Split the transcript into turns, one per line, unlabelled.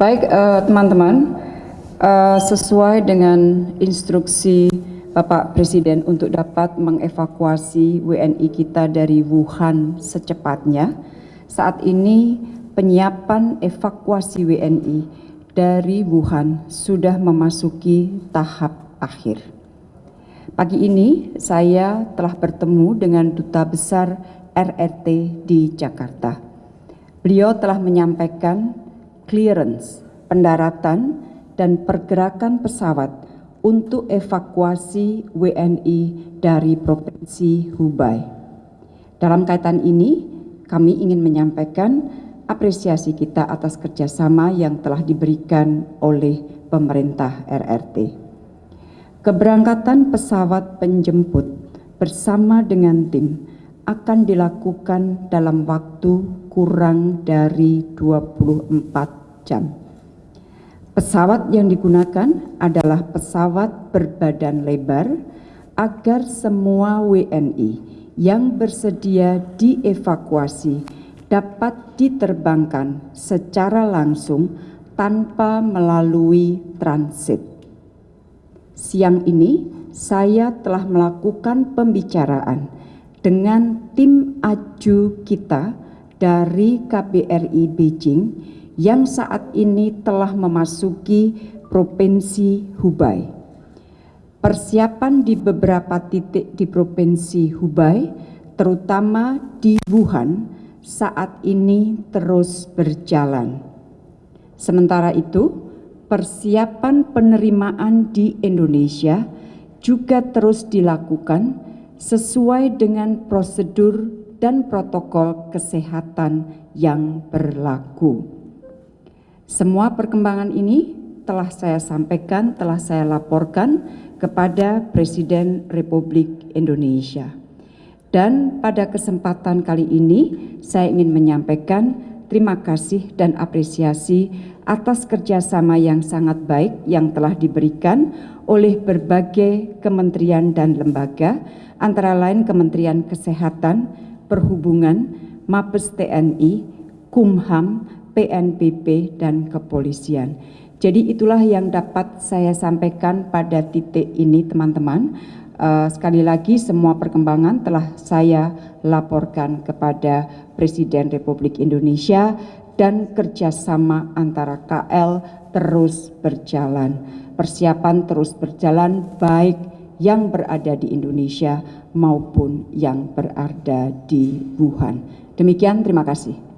Baik eh, teman-teman, uh, uh, sesuai dengan instruksi Bapak Presiden untuk dapat mengevakuasi WNI kita dari Wuhan secepatnya, saat ini penyiapan evakuasi WNI dari Wuhan sudah memasuki tahap akhir. Pagi ini saya telah bertemu dengan Duta Besar RRT di Jakarta. Beliau telah menyampaikan clearance, pendaratan, dan pergerakan pesawat untuk evakuasi WNI dari Provinsi Hubei. Dalam kaitan ini, kami ingin menyampaikan apresiasi kita atas kerjasama yang telah diberikan oleh pemerintah RRT. Keberangkatan pesawat penjemput bersama dengan tim akan dilakukan dalam waktu kurang dari 24 jam. Pesawat yang digunakan adalah pesawat berbadan lebar agar semua WNI yang bersedia dievakuasi dapat diterbangkan secara langsung tanpa melalui transit. Siang ini saya telah melakukan pembicaraan dengan tim aju kita dari KBRI Beijing yang saat ini telah memasuki Provinsi Hubei. Persiapan di beberapa titik di Provinsi Hubei, terutama di Wuhan, saat ini terus berjalan. Sementara itu, persiapan penerimaan di Indonesia juga terus dilakukan sesuai dengan prosedur dan protokol kesehatan yang berlaku. Semua perkembangan ini telah saya sampaikan, telah saya laporkan kepada Presiden Republik Indonesia. Dan pada kesempatan kali ini saya ingin menyampaikan terima kasih dan apresiasi atas kerjasama yang sangat baik yang telah diberikan oleh berbagai kementerian dan lembaga, antara lain Kementerian Kesehatan, Perhubungan, Mabes TNI, Kumham, PNPP, dan Kepolisian. Jadi itulah yang dapat saya sampaikan pada titik ini teman-teman. Uh, sekali lagi semua perkembangan telah saya laporkan kepada Presiden Republik Indonesia dan kerjasama antara KL terus berjalan. Persiapan terus berjalan baik yang berada di Indonesia maupun yang berada di Wuhan. Demikian, terima kasih.